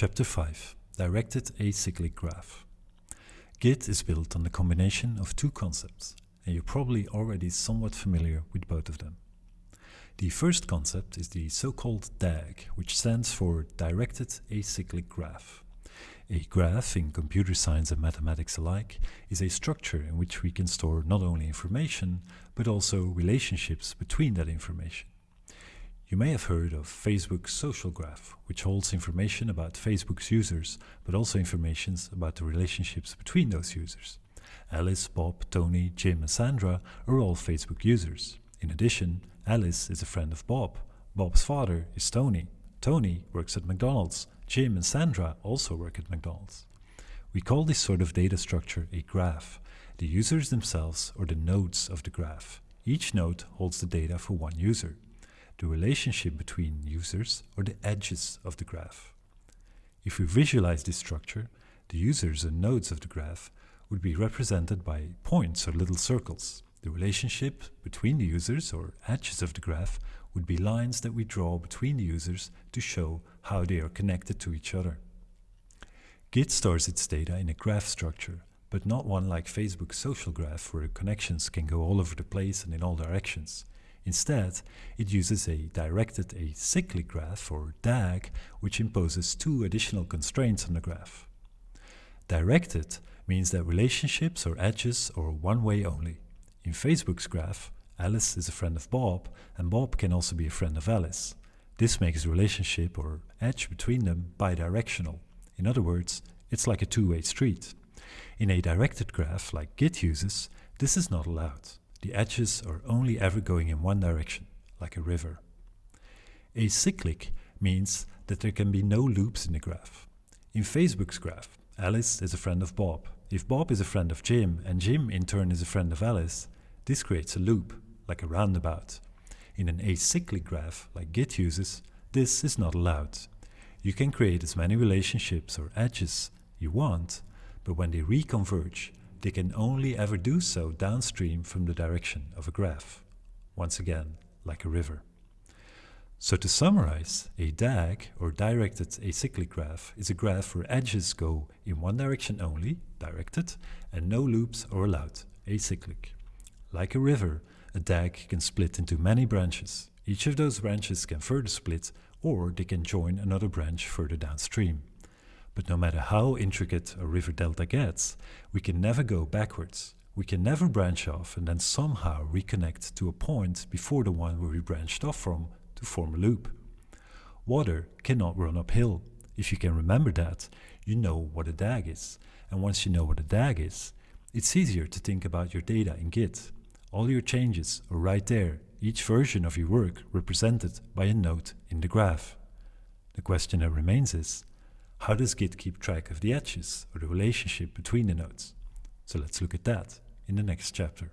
Chapter 5 Directed Acyclic Graph Git is built on the combination of two concepts, and you're probably already somewhat familiar with both of them. The first concept is the so-called DAG, which stands for Directed Acyclic Graph. A graph, in computer science and mathematics alike, is a structure in which we can store not only information, but also relationships between that information. You may have heard of Facebook's social graph, which holds information about Facebook's users, but also information about the relationships between those users. Alice, Bob, Tony, Jim and Sandra are all Facebook users. In addition, Alice is a friend of Bob. Bob's father is Tony. Tony works at McDonald's. Jim and Sandra also work at McDonald's. We call this sort of data structure a graph. The users themselves are the nodes of the graph. Each node holds the data for one user the relationship between users or the edges of the graph. If we visualize this structure, the users and nodes of the graph would be represented by points or little circles. The relationship between the users or edges of the graph would be lines that we draw between the users to show how they are connected to each other. Git stores its data in a graph structure, but not one like Facebook's social graph where connections can go all over the place and in all directions. Instead, it uses a directed acyclic graph, or DAG, which imposes two additional constraints on the graph. Directed means that relationships or edges are one way only. In Facebook's graph, Alice is a friend of Bob, and Bob can also be a friend of Alice. This makes the relationship or edge between them bidirectional. In other words, it's like a two-way street. In a directed graph, like Git uses, this is not allowed. The edges are only ever going in one direction, like a river. Acyclic means that there can be no loops in the graph. In Facebook's graph, Alice is a friend of Bob. If Bob is a friend of Jim, and Jim in turn is a friend of Alice, this creates a loop, like a roundabout. In an acyclic graph, like Git uses, this is not allowed. You can create as many relationships or edges you want, but when they reconverge, they can only ever do so downstream from the direction of a graph, once again, like a river. So to summarize, a DAG, or directed acyclic graph, is a graph where edges go in one direction only, directed, and no loops are allowed, acyclic. Like a river, a DAG can split into many branches. Each of those branches can further split, or they can join another branch further downstream. But no matter how intricate a river delta gets, we can never go backwards. We can never branch off and then somehow reconnect to a point before the one where we branched off from to form a loop. Water cannot run uphill. If you can remember that, you know what a DAG is. And once you know what a DAG is, it's easier to think about your data in Git. All your changes are right there, each version of your work represented by a node in the graph. The question that remains is, how does Git keep track of the edges or the relationship between the nodes? So let's look at that in the next chapter.